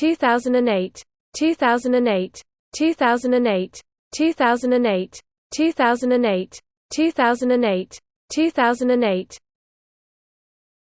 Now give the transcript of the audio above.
2008 2008 2008 2008 2008 2008 2008